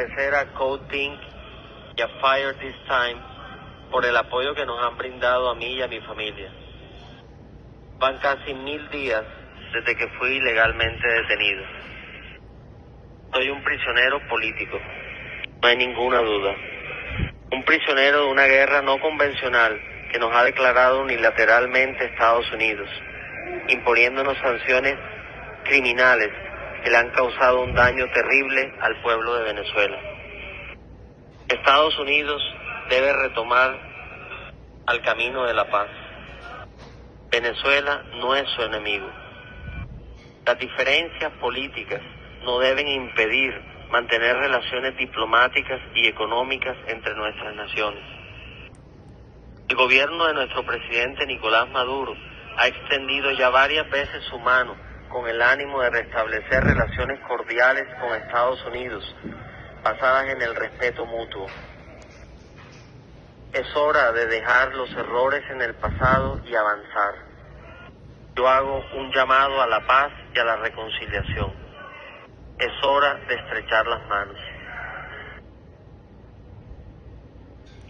Agradecer a Code Pink y a Fire This Time por el apoyo que nos han brindado a mí y a mi familia. Van casi mil días desde que fui ilegalmente detenido. Soy un prisionero político, no hay ninguna duda. Un prisionero de una guerra no convencional que nos ha declarado unilateralmente Estados Unidos, imponiéndonos sanciones criminales que le han causado un daño terrible al pueblo de Venezuela. Estados Unidos debe retomar al camino de la paz. Venezuela no es su enemigo. Las diferencias políticas no deben impedir mantener relaciones diplomáticas y económicas entre nuestras naciones. El gobierno de nuestro presidente Nicolás Maduro ha extendido ya varias veces su mano con el ánimo de restablecer relaciones cordiales con Estados Unidos, basadas en el respeto mutuo. Es hora de dejar los errores en el pasado y avanzar. Yo hago un llamado a la paz y a la reconciliación. Es hora de estrechar las manos.